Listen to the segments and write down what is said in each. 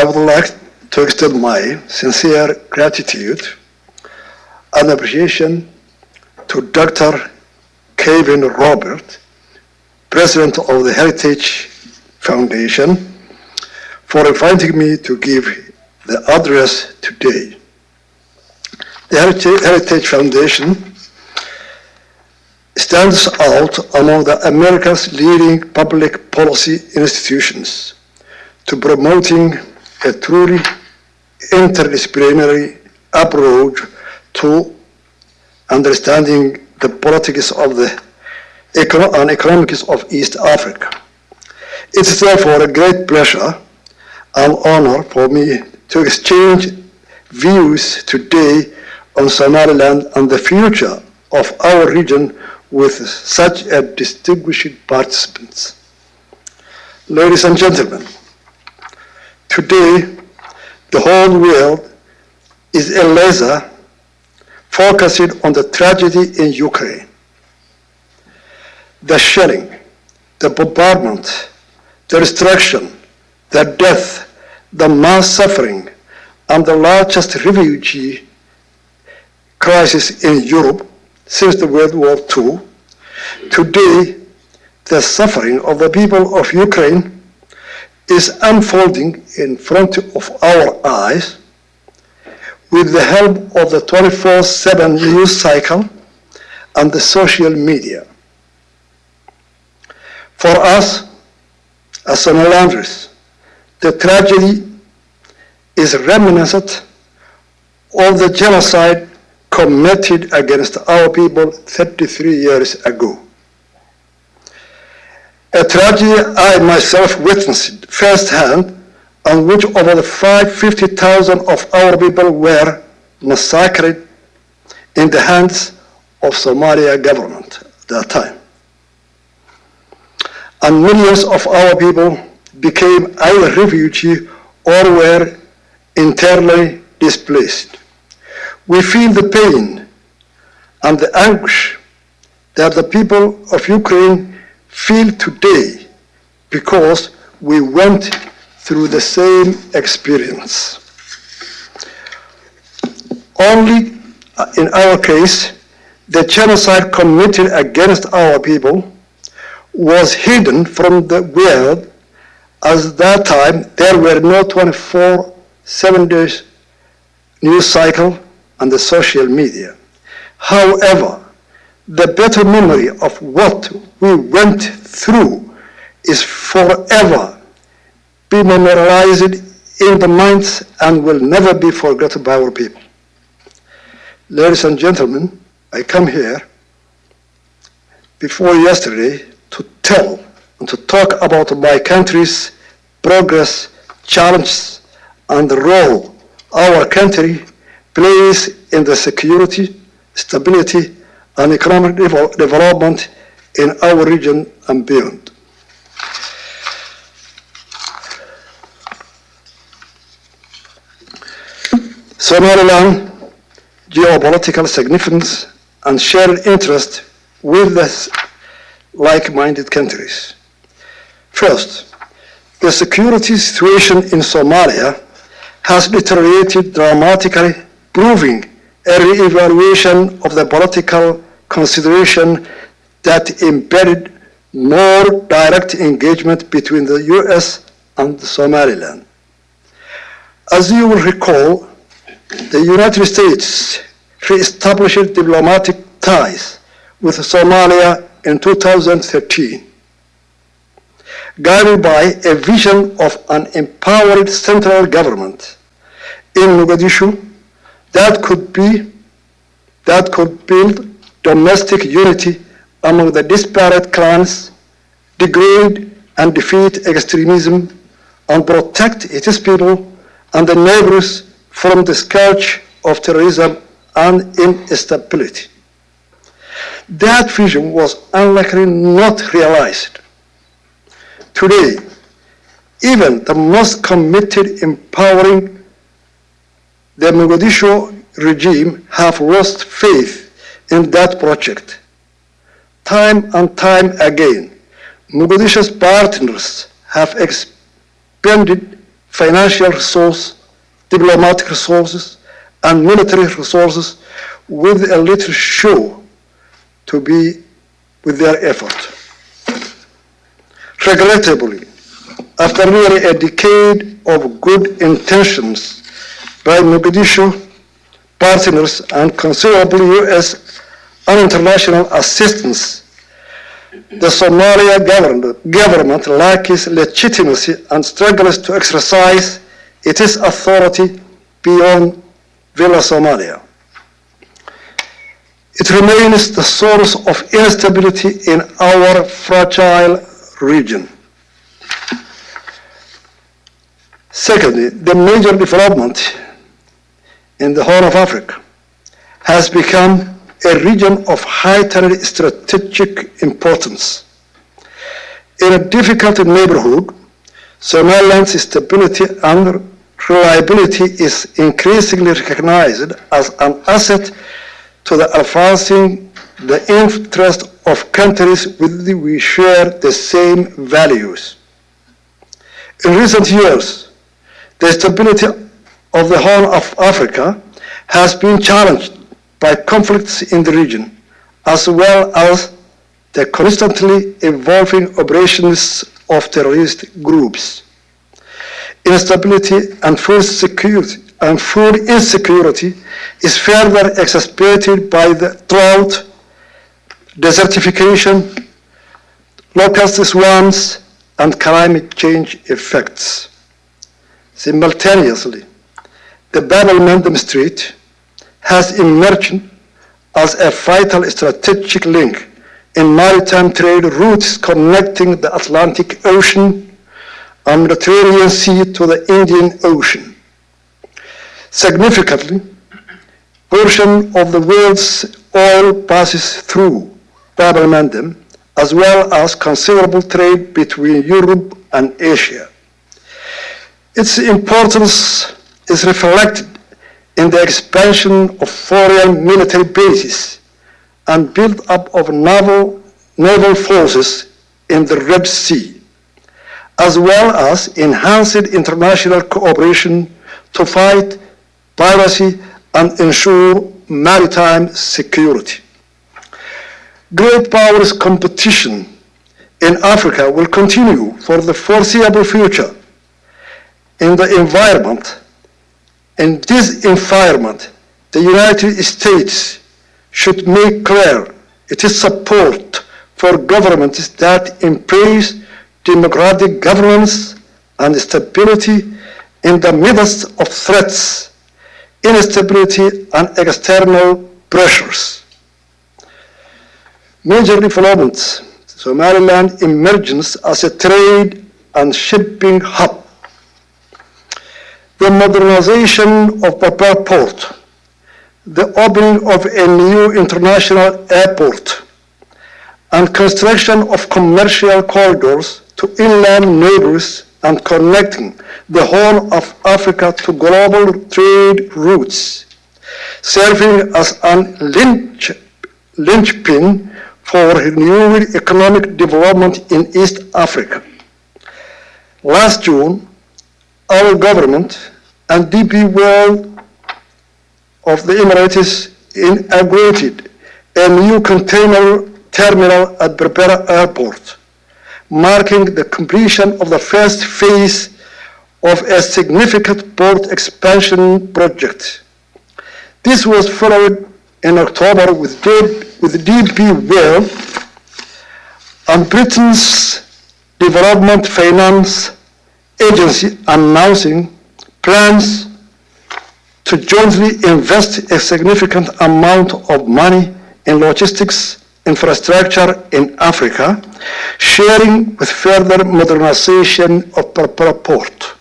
I would like to extend my sincere gratitude and appreciation to Dr. Kevin Robert, President of the Heritage Foundation, for inviting me to give the address today. The Heritage Foundation stands out among the America's leading public policy institutions to promoting a truly interdisciplinary approach to understanding the politics of the econo and economics of East Africa. It is therefore a great pleasure and honor for me to exchange views today on Somaliland and the future of our region with such a distinguished participants. Ladies and gentlemen, today the whole world is a laser focusing on the tragedy in Ukraine. The shelling, the bombardment, the destruction, the death, the mass suffering, and the largest refugee crisis in Europe since the World War II. Today, the suffering of the people of Ukraine is unfolding in front of our eyes with the help of the 24-7 news cycle and the social media. For us, as Somalilanders, the tragedy is reminiscent of the genocide committed against our people 33 years ago. A tragedy I myself witnessed firsthand on which over the 550,000 of our people were massacred in the hands of Somalia government at that time. And millions of our people became either refugee or were internally displaced. We feel the pain and the anguish that the people of Ukraine feel today because we went through the same experience. Only uh, in our case, the genocide committed against our people was hidden from the world as that time there were no 24 7 days news cycle and the social media. However, the better memory of what we went through is forever be memorialized in the minds and will never be forgotten by our people. Ladies and gentlemen, I come here before yesterday to tell and to talk about my country's progress, challenges, and the role our country plays in the security, stability, and economic development in our region and beyond. Somaliland geopolitical significance and shared interest with the like-minded countries. First, the security situation in Somalia has deteriorated dramatically, proving a re-evaluation of the political consideration that embedded more direct engagement between the U.S. and Somaliland. As you will recall, the United States re-established diplomatic ties with Somalia in 2013, guided by a vision of an empowered central government in Mogadishu that could be, that could build domestic unity among the disparate clans, degrade and defeat extremism, and protect its people and the neighbors from the scourge of terrorism and instability. That vision was unlikely not realized. Today, even the most committed empowering the Mogadishu regime have lost faith in that project. Time and time again, Mogadishu's partners have expended financial resources, diplomatic resources, and military resources with a little show to be with their effort. Regrettably, after nearly a decade of good intentions by Mogadishu partners and considerable U.S. and international assistance, the Somalia government, government lacks legitimacy and struggles to exercise its authority beyond Villa Somalia. It remains the source of instability in our fragile region. Secondly, the major development in the Horn of Africa has become a region of heightened strategic importance. In a difficult neighborhood, Somaliland's stability and reliability is increasingly recognized as an asset to the advancing the interest of countries with which we share the same values. In recent years, the stability of the Horn of Africa has been challenged by conflicts in the region, as well as the constantly evolving operations of terrorist groups. Instability and food security and food insecurity is further exacerbated by the drought, desertification, locust swarms, and climate change effects. Simultaneously, the Bab el-Mandeb Strait has emerged as a vital strategic link in maritime trade routes connecting the Atlantic Ocean and Mediterranean Sea to the Indian Ocean. Significantly, a portion of the world's oil passes through Bab el-Mandeb, as well as considerable trade between Europe and Asia. Its importance is reflected in the expansion of foreign military bases and build-up of naval, naval forces in the Red Sea, as well as enhanced international cooperation to fight piracy and ensure maritime security. Great powers competition in Africa will continue for the foreseeable future in the environment. In this environment, the United States should make clear its support for governments that embrace democratic governance and stability in the midst of threats, instability, and external pressures. Major developments, Somaliland emerges as a trade and shipping hub. The modernization of Papa Port, the opening of a new international airport, and construction of commercial corridors to inland neighbors and connecting the Horn of Africa to global trade routes, serving as an lynch, linchpin for renewed economic development in East Africa. Last June, our government and DP World of the Emirates inaugurated a new container terminal at Berbera Airport, marking the completion of the first phase of a significant port expansion project. This was followed in October with, with DP World and Britain's Development Finance Agency announcing plans to jointly invest a significant amount of money in logistics infrastructure in Africa, sharing with further modernization of Berbera Port.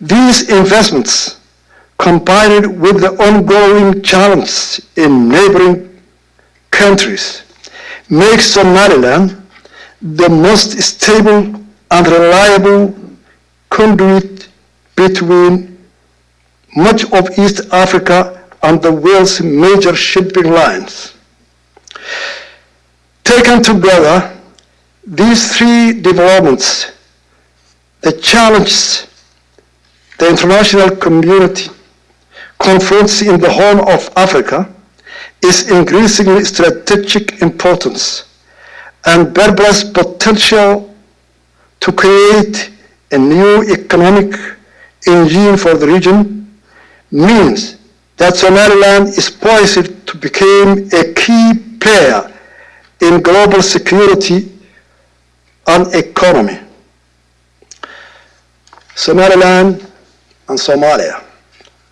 These investments, combined with the ongoing challenges in neighboring countries, make Somaliland the most stable and reliable conduit between much of East Africa and the world's major shipping lines. Taken together, these three developments, the challenges the international community confronts in the Horn of Africa is increasingly strategic importance and Berbera's potential to create a new economic engine for the region means that Somaliland is poised to become a key player in global security and economy. Somaliland and Somalia,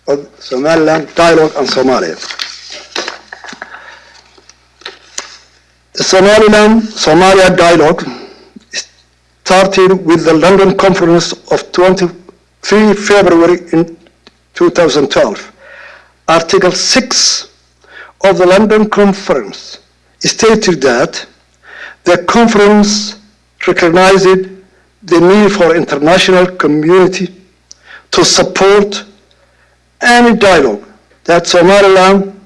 or Somaliland dialogue and Somalia. The Somaliland Somalia dialogue started with the London conference of 23 February in 2012. Article 6 of the London conference stated that the conference recognized the need for international community to support any dialogue that Somaliland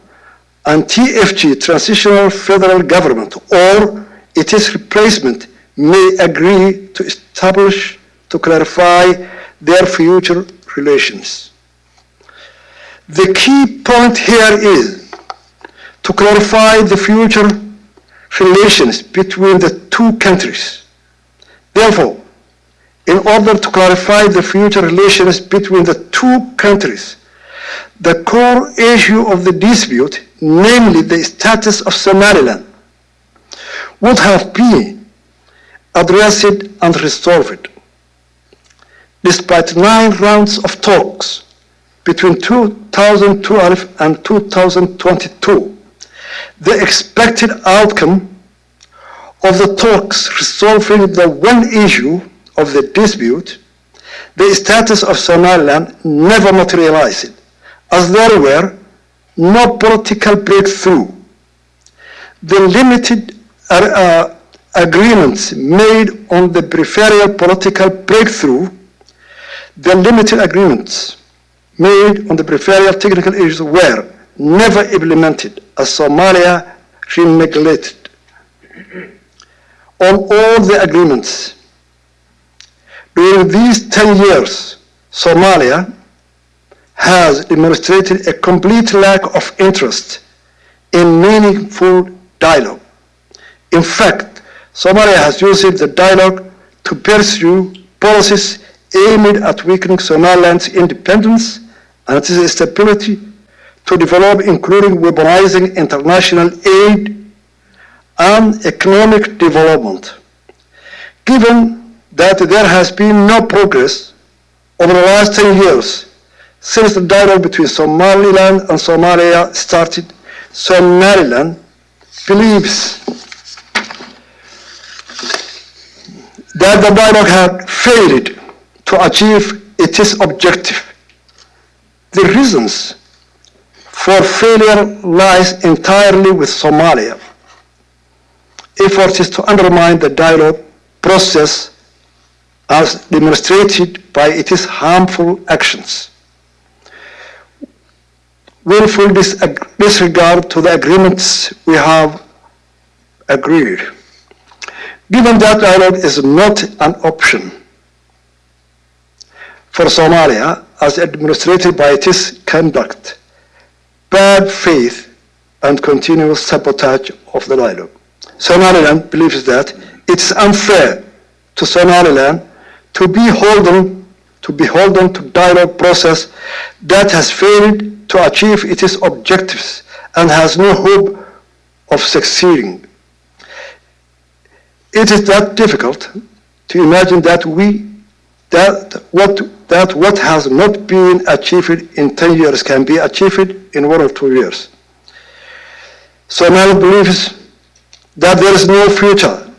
and TFG, Transitional Federal Government, or its replacement, may agree to establish to clarify their future relations. The key point here is to clarify the future relations between the two countries. Therefore, in order to clarify the future relations between the two countries, the core issue of the dispute, namely the status of Somaliland, would have been addressed and resolved. Despite nine rounds of talks between 2012 and 2022, the expected outcome of the talks resolving the one issue of the dispute, the status of Somaliland never materialized, as there were no political breakthrough. The limited uh, uh, agreements made on the peripheral political breakthrough, the limited agreements made on the peripheral technical issues were never implemented as Somalia reneglected on all the agreements. During these 10 years, Somalia has demonstrated a complete lack of interest in meaningful dialogue. In fact, Somalia has used the dialogue to pursue policies aimed at weakening Somaliland's independence and its stability to develop, including weaponizing international aid and economic development. Given that there has been no progress over the last 10 years since the dialogue between Somaliland and Somalia started, Somaliland believes that the dialogue had failed to achieve its objective. The reasons for failure lies entirely with Somalia. Efforts to undermine the dialogue process as demonstrated by its harmful actions. Willful disregard to the agreements we have agreed. Given that dialogue is not an option for Somalia as demonstrated by its conduct, bad faith, and continuous sabotage of the dialogue. Somaliland believes that it's unfair to Somaliland to be beholden to beholden to dialogue process that has failed to achieve its objectives and has no hope of succeeding. It is that difficult to imagine that we that what that what has not been achieved in 10 years can be achieved in one or two years. Somalia believes that there is no future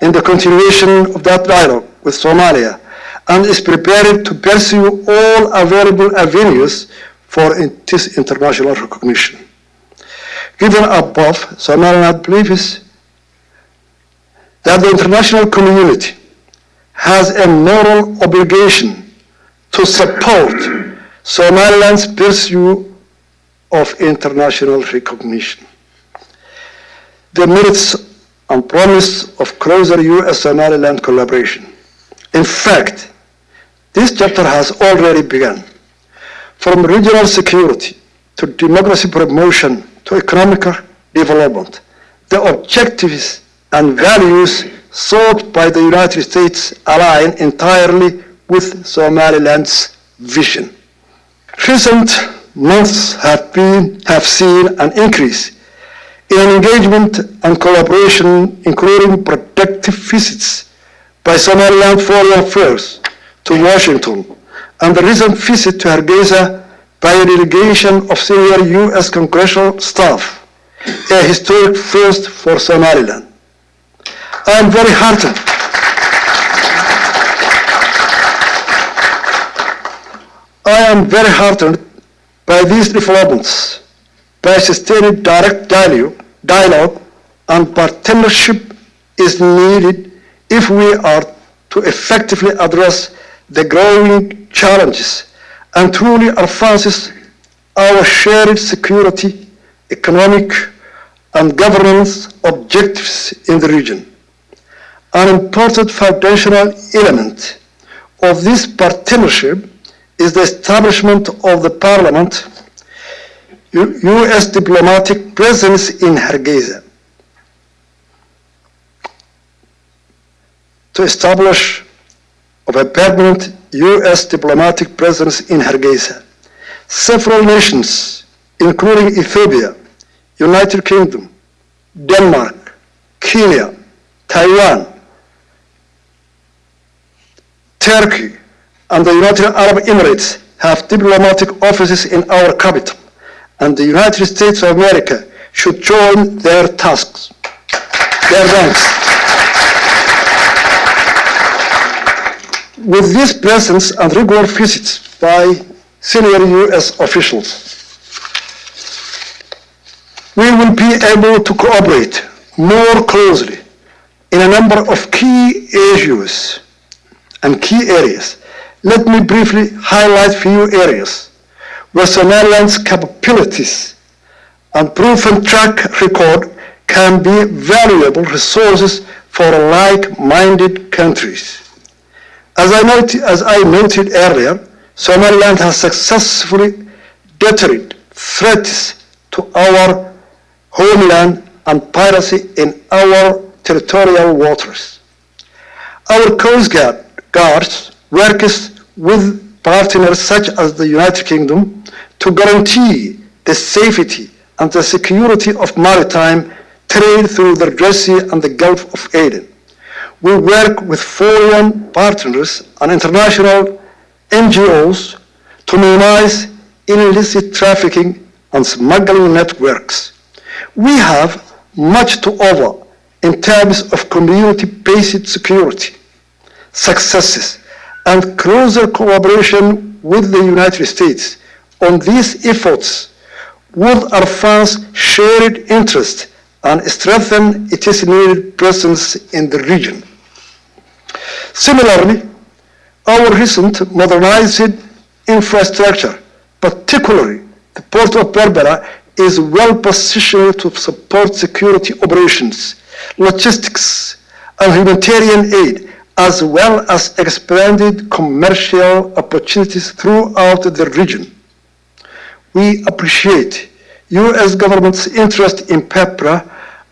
in the continuation of that dialogue with Somalia and is prepared to pursue all available avenues for this international recognition. Given above, Somaliland believes that the international community has a moral obligation to support Somaliland's pursuit of international recognition. The merits and promise of closer U.S.-Somaliland collaboration. In fact, this chapter has already begun. from regional security to democracy promotion to economic development, the objectives and values sought by the United States align entirely with Somaliland's vision. Recent months have, been, have seen an increase in engagement and collaboration, including productive visits by Somaliland Foreign Affairs to Washington and the recent visit to Hargeisa by a delegation of senior U.S. congressional staff, a historic first for Somaliland. I am very heartened. I am very heartened by these developments, by sustained direct dialogue, dialogue and partnership is needed if we are to effectively address the growing challenges and truly advances our shared security, economic and governance objectives in the region. An important foundational element of this partnership is the establishment of the Parliament U.S. diplomatic presence in Hargeisa. To establish of a permanent U.S. diplomatic presence in Hargeisa. Several nations, including Ethiopia, United Kingdom, Denmark, Kenya, Taiwan, Turkey, and the United Arab Emirates have diplomatic offices in our capital, and the United States of America should join their tasks, their ranks. With this presence and regular visits by senior U.S. officials, we will be able to cooperate more closely in a number of key issues and key areas. Let me briefly highlight few areas where Somaliland's capabilities and proven track record can be valuable resources for like-minded countries. As I, noted, as I noted earlier, Somaliland has successfully deterred threats to our homeland and piracy in our territorial waters. Our Coast Guard guards works with partners such as the United Kingdom to guarantee the safety and the security of maritime trade through the Red Sea and the Gulf of Aden. We work with foreign partners and international NGOs to minimize illicit trafficking and smuggling networks. We have much to offer in terms of community-based security, successes, and closer cooperation with the United States on these efforts would advance shared interests and strengthen its needed presence in the region. Similarly, our recent modernized infrastructure, particularly the Port of Berbera, is well positioned to support security operations, logistics, and humanitarian aid, as well as expanded commercial opportunities throughout the region. We appreciate U.S. government's interest in Berbera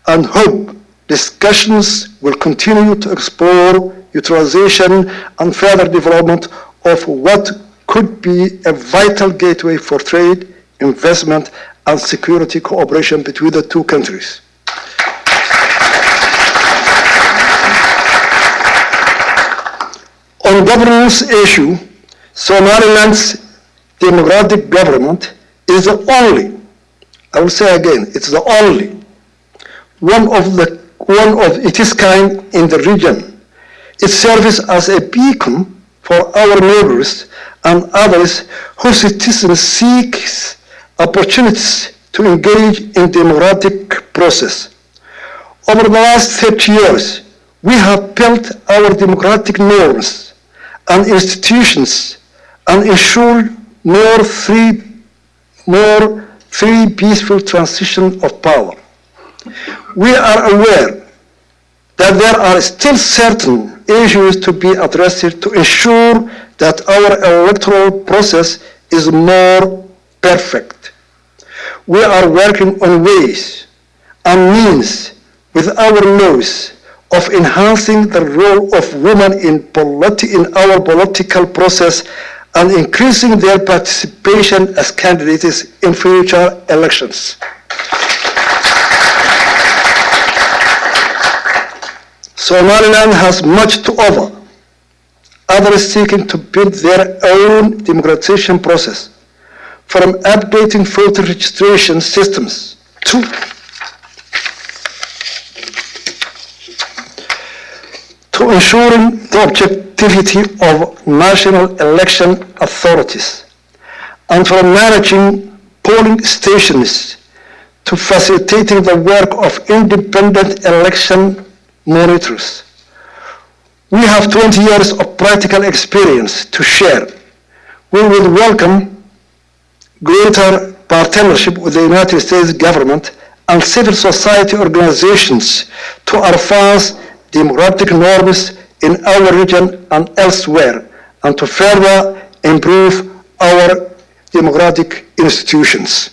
and hope discussions will continue to explore utilization and further development of what could be a vital gateway for trade, investment, and security cooperation between the two countries. On governance issue, Somaliland's democratic government is the only, I will say again, it's the only one of the one of its kind in the region. It serves as a beacon for our neighbors and others whose citizens seek opportunities to engage in democratic process. Over the last 30 years, we have built our democratic norms and institutions and ensure more free, more free, peaceful transition of power. We are aware that there are still certain issues to be addressed to ensure that our electoral process is more perfect. We are working on ways and means with our laws of enhancing the role of women in, politi- in our political process and increasing their participation as candidates in future elections. Somaliland has much to offer. Others seeking to build their own democratization process, from updating voter registration systems to ensuring the objectivity of national election authorities, and for managing polling stations to facilitating the work of independent election monitors. We have 20 years of practical experience to share. We will welcome greater partnership with the United States government and civil society organizations to advance democratic norms in our region and elsewhere, and to further improve our democratic institutions.